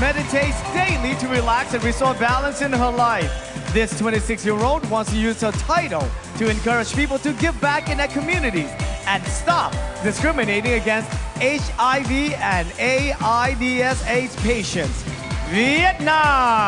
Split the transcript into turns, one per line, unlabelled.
meditates daily to relax and restore balance in her life. This 26 year old wants to use her title to encourage people to give back in their communities and stop discriminating against HIV and AIDS AIDS patients. Vietnam!